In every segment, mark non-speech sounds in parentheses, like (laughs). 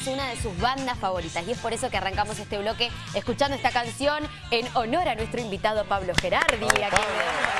es una de sus bandas favoritas y es por eso que arrancamos este bloque escuchando esta canción en honor a nuestro invitado Pablo Gerardi, a quien le damos la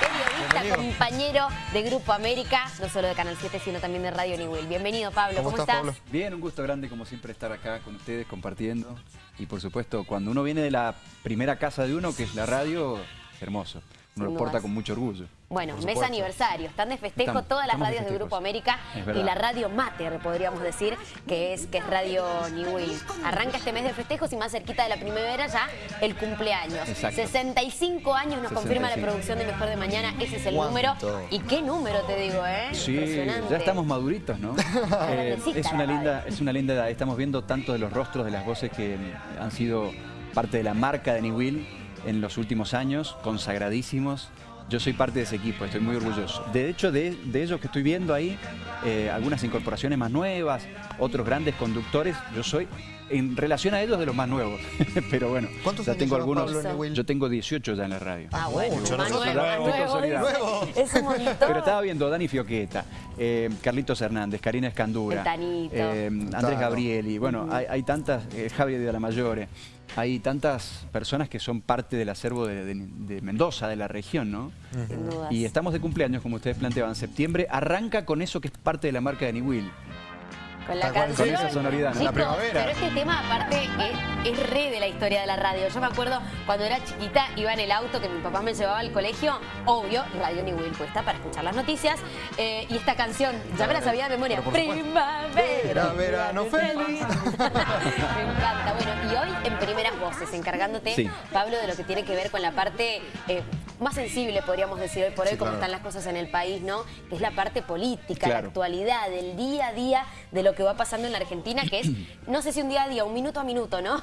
bienvenida. Periodista, compañero de Grupo América, no solo de Canal 7, sino también de Radio New Bienvenido, Pablo. ¿Cómo, estás? Pablo? Bien, un gusto grande como siempre estar acá con ustedes compartiendo. Y por supuesto, cuando uno viene de la primera casa de uno, que es la radio, hermoso uno lo porta con mucho orgullo. Bueno, mes aniversario, están de festejo todas las radios de, Grupo América y la radio Mater, podríamos decir, que es, que es Radio New Arranca este mes de festejos y más cerquita de la primavera ya el cumpleaños. 65 años nos confirma la producción de Mejor de Mañana, ese es el número. Y qué número te digo, ¿eh? Sí, ya estamos maduritos, ¿no? (laughs) Eh, es, una linda, es una linda edad, estamos viendo tanto de los rostros de las voces que han sido parte de la marca de New en los últimos años, consagradísimos. Yo soy parte de ese equipo, estoy muy orgulloso. De hecho, de, ellos que estoy viendo ahí, eh, algunas incorporaciones más nuevas, otros grandes conductores, yo soy en relación a ellos de los más nuevos. (laughs) Pero bueno, ¿Cuántos ya tengo algunos. Yo tengo 18 ya en la radio. Ah, bueno, Mucho, más nuevo, (laughs) Es un (laughs) montón. Pero estaba viendo Dani Fioqueta, eh, Carlitos Hernández, Karina Escandura, eh, Andrés Gabrieli, bueno, hay, tantas, eh, Javier de la Mayore, hay tantas personas que son parte del acervo de, Mendoza, de la región, ¿no? Y estamos de cumpleaños, como ustedes planteaban, septiembre, arranca con eso que es parte de la marca de Niwil. Con la canción. esa sonoridad. la primavera. Pero este tema aparte es, re de la historia de la radio. Yo me acuerdo cuando era chiquita, iba en el auto que mi papá me llevaba al colegio, obvio, Radio New Will puesta para escuchar las noticias. Eh, y esta canción, ya me la sabía de memoria. Primavera, verano (laughs) feliz. (laughs) me encanta. Bueno, y hoy en primeras voces, encargándote, Pablo, de lo que tiene que ver con la parte eh, más sensible, podríamos decir hoy por hoy, cómo están las cosas en el país, ¿no? Que es la parte política, la actualidad, el día a día de lo que va pasando en la Argentina, que es, no sé si un día a día, un minuto a minuto, ¿no?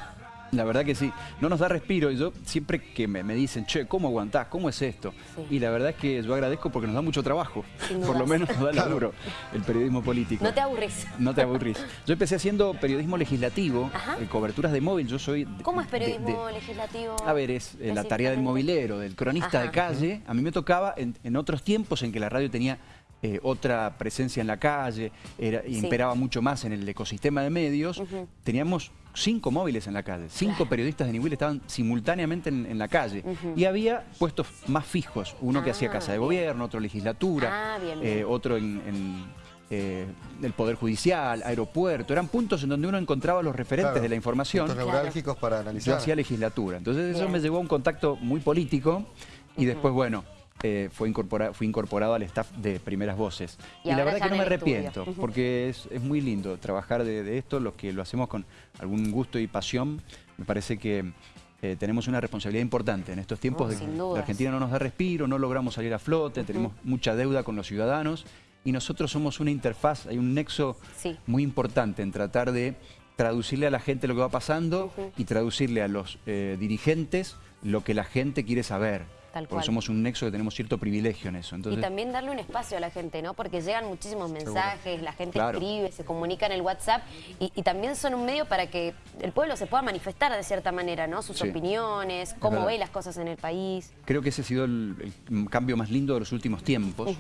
La verdad que sí, no nos da respiro. Y yo siempre que me, dicen, che, ¿cómo aguantás? ¿Cómo es esto? Y la verdad es que yo agradezco porque nos da mucho trabajo. Por lo menos nos da laburo el periodismo político. No te aburrís. No te aburrís. Yo empecé haciendo periodismo legislativo, eh, coberturas de móvil. Yo soy... ¿Cómo es periodismo legislativo? A ver, es eh, la tarea del movilero, del cronista de calle. A mí me tocaba en otros tiempos en que la radio tenía eh, otra presencia en la calle, era, imperaba mucho más en el ecosistema de medios, teníamos cinco móviles en la calle, cinco periodistas de nivel estaban simultáneamente en, la calle. Y había puestos más fijos, uno que hacía ah, Casa de Gobierno, otro legislatura, ah, eh, otro en, eh, el Poder Judicial, aeropuerto, eran puntos en donde uno encontraba los referentes de la información. Puntos neurálgicos para analizar. Yo hacía legislatura, entonces eso me llevó a un contacto muy político y después, bueno, eh, fue incorporado, fui incorporado al staff de Primeras Voces. Y, la verdad que no me arrepiento, (laughs) porque es, muy lindo trabajar de, esto, los que lo hacemos con algún gusto y pasión. Me parece que eh, tenemos una responsabilidad importante en estos tiempos de que la Argentina no nos da respiro, no logramos salir a flote, tenemos mucha deuda con los ciudadanos y nosotros somos una interfaz, hay un nexo muy importante en tratar de traducirle a la gente lo que va pasando y traducirle a los eh, dirigentes lo que la gente quiere saber. Porque somos un nexo que tenemos cierto privilegio en eso. y también darle un espacio a la gente, ¿no? Porque llegan muchísimos mensajes, la gente escribe, se comunica en el WhatsApp y, también son un medio para que el pueblo se pueda manifestar de cierta manera, ¿no? Sus opiniones, cómo ve las cosas en el país. Creo que ese ha sido el, cambio más lindo de los últimos tiempos.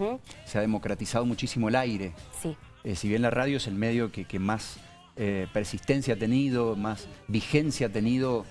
Se ha democratizado muchísimo el aire. Sí. Eh, si bien la radio es el medio que, más eh, persistencia ha tenido, más vigencia ha tenido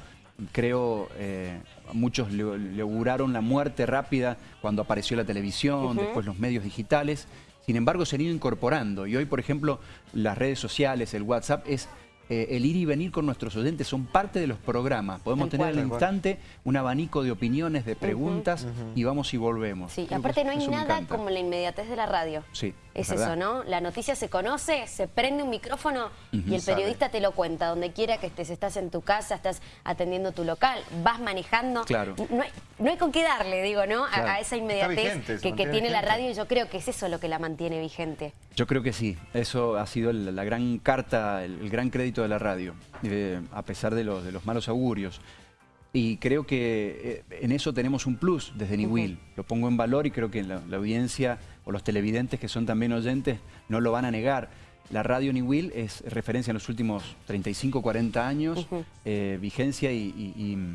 creo, eh, muchos le, auguraron la muerte rápida cuando apareció la televisión, después los medios digitales. Sin embargo, se han ido incorporando y hoy, por ejemplo, las redes sociales, el WhatsApp, es eh, el ir y venir con nuestros oyentes son parte de los programas. Podemos tener al instante un abanico de opiniones, de preguntas y vamos y volvemos. Sí, aparte no hay nada como la inmediatez de la radio. Sí. Es eso, ¿no? La noticia se conoce, se prende un micrófono y el periodista te lo cuenta. Donde quiera que estés, estás en tu casa, estás atendiendo tu local, vas manejando. Claro. No hay, con qué darle, digo, ¿no? A, esa inmediatez que, tiene la radio y yo creo que es eso lo que la mantiene vigente. Yo creo que sí. Eso ha sido la, gran carta, el gran crédito de la radio, eh, a pesar de, los, de los malos augurios. Y creo que eh, en eso tenemos un plus desde Niwil. Lo pongo en valor y creo que la, audiencia o los televidentes que son también oyentes no lo van a negar. La radio Niwil es referencia en los últimos 35, 40 años, eh, vigencia y,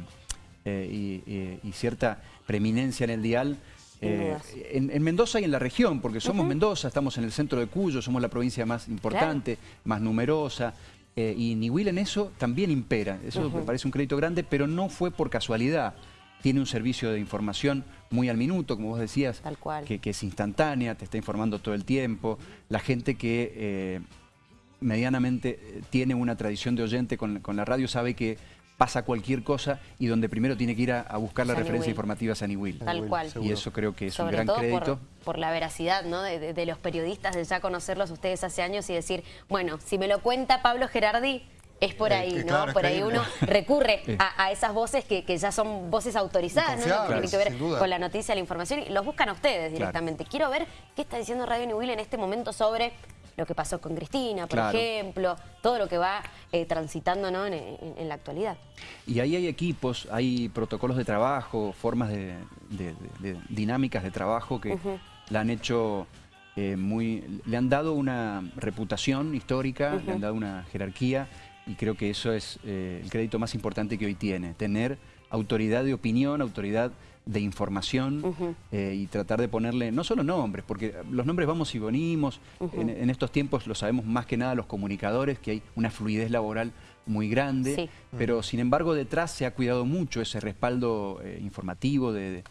y, cierta preeminencia en el dial Eh, en, Mendoza y en la región, porque somos Mendoza, estamos en el centro de Cuyo, somos la provincia más importante, más numerosa, eh, y Niwil en eso también impera. Eso me parece un crédito grande, pero no fue por casualidad. Tiene un servicio de información muy al minuto, como vos decías, Que, es instantánea, te está informando todo el tiempo. La gente que eh, medianamente tiene una tradición de oyente con, con la radio sabe que pasa cualquier cosa y donde primero tiene que ir a, buscar la referencia informativa a Will. Tal cual. Y eso creo que es un gran crédito. Por, la veracidad ¿no? de, los periodistas, de ya conocerlos ustedes hace años y decir, bueno, si me lo cuenta Pablo Gerardi, es por eh, ahí, ¿no? por ahí uno recurre (laughs) a, esas voces que, ya son voces autorizadas, ¿no? Que tienen que ver con la noticia, la información, y los buscan a ustedes directamente. Quiero ver qué está diciendo Radio New Will en este momento sobre lo que pasó con Cristina, por ejemplo, todo lo que va eh, transitando en, la actualidad. Y ahí hay equipos, hay protocolos de trabajo, formas de, dinámicas de trabajo que la han hecho eh, muy... Le han dado una reputación histórica, le han dado una jerarquía y creo que eso es eh, el crédito más importante que hoy tiene, tener autoridad de opinión, autoridad de información eh, y tratar de ponerle no solo nombres, porque los nombres vamos y venimos, en, estos tiempos lo sabemos más que nada los comunicadores, que hay una fluidez laboral muy grande, pero sin embargo detrás se ha cuidado mucho ese respaldo eh, informativo de,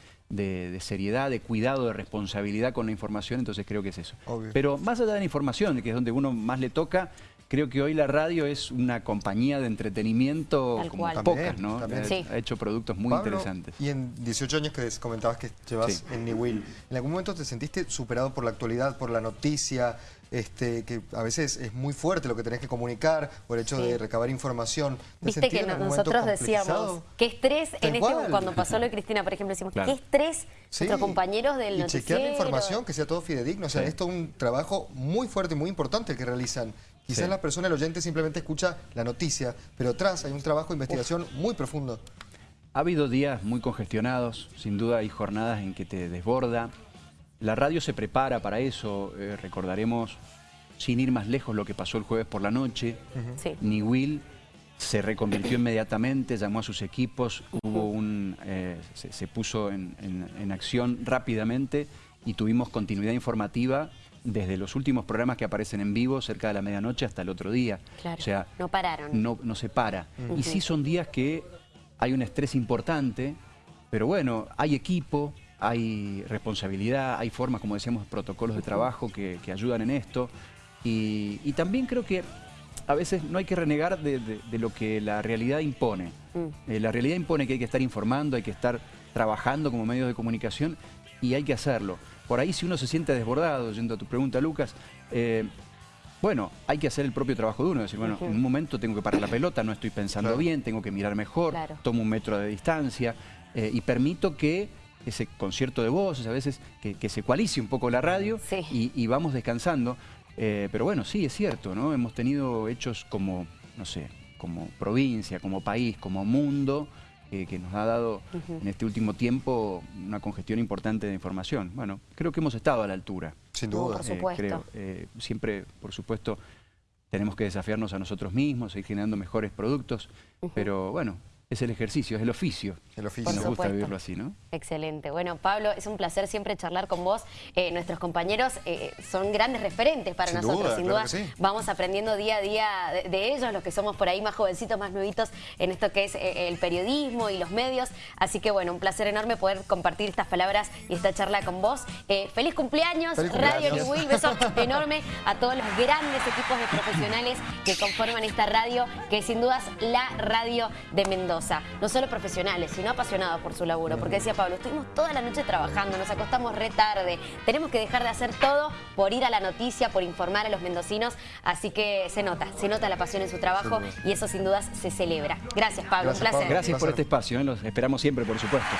seriedad, de cuidado, de responsabilidad con la información, entonces creo que es eso. Pero más allá de la información, que es donde uno más le toca, Creo que hoy la radio es una compañía de entretenimiento como pocas, ¿no? Ha, hecho productos muy interesantes. Y en 18 años que comentabas que llevas en New Will, ¿en algún momento te sentiste superado por la actualidad, por la noticia, este, que a veces es muy fuerte lo que tenés que comunicar, por el hecho de recabar información. Viste que nosotros decíamos, qué estrés, en este, cuando pasó lo de Cristina, por ejemplo, decimos, qué estrés nuestros compañeros del y chequear la información, que sea todo fidedigno. O sea, esto es un trabajo muy fuerte y muy importante el que realizan. Quizás la persona, el oyente, simplemente escucha la noticia, pero atrás hay un trabajo de investigación muy profundo. Ha habido días muy congestionados, sin duda hay jornadas en que te desborda. La radio se prepara para eso, eh, recordaremos, sin ir más lejos, lo que pasó el jueves por la noche. Ni Will se reconvirtió inmediatamente, llamó a sus equipos, hubo un, eh, se, puso en, en acción rápidamente y tuvimos continuidad informativa desde los últimos programas que aparecen en vivo, cerca de la medianoche, hasta el otro día. Claro, o sea, no pararon. No, no se para. Y sí son días que hay un estrés importante, pero bueno, hay equipo, hay responsabilidad, hay formas, como decíamos, protocolos de trabajo que, ayudan en esto. Y, también creo que a veces no hay que renegar de, lo que la realidad impone. Mm. Eh, la realidad impone que hay que estar informando, hay que estar trabajando como medios de comunicación y hay que hacerlo. Por ahí si uno se siente desbordado, yendo a tu pregunta, Lucas, eh, bueno, hay que hacer el propio trabajo de uno, decir, bueno, en un momento tengo que parar la pelota, no estoy pensando bien, tengo que mirar mejor, tomo un metro de distancia eh, y permito que ese concierto de voces, a veces que, se coalice un poco la radio y, vamos descansando. Eh, pero bueno, sí, es cierto, ¿no? Hemos tenido hechos como, no sé, como provincia, como país, como mundo, que, nos ha dado en este último tiempo una congestión importante de información. Bueno, creo que hemos estado a la altura. Sin duda. por supuesto. creo. Eh, siempre, por supuesto, tenemos que desafiarnos a nosotros mismos, seguir generando mejores productos, pero bueno, es el ejercicio, es el oficio. El oficio. Nos gusta vivirlo así, ¿no? Excelente. Bueno, Pablo, es un placer siempre charlar con vos. Eh, nuestros compañeros eh, son grandes referentes para nosotros, sin duda. Vamos aprendiendo día a día de, ellos, los que somos por ahí más jovencitos, más nuevitos en esto que es eh, el periodismo y los medios. Así que bueno, un placer enorme poder compartir estas palabras y esta charla con vos. feliz cumpleaños, Radio New Will. Beso (laughs) enorme a todos los grandes equipos de profesionales que conforman esta radio, que sin dudas la radio de Mendoza no solo profesionales, sino apasionados por su laburo. Porque decía Pablo, estuvimos toda la noche trabajando, nos acostamos re tarde, tenemos que dejar de hacer todo por ir a la noticia, por informar a los mendocinos, así que se nota, se nota la pasión en su trabajo y eso sin dudas se celebra. Gracias Pablo, un placer. Gracias por este espacio, ¿eh? los esperamos siempre por supuesto.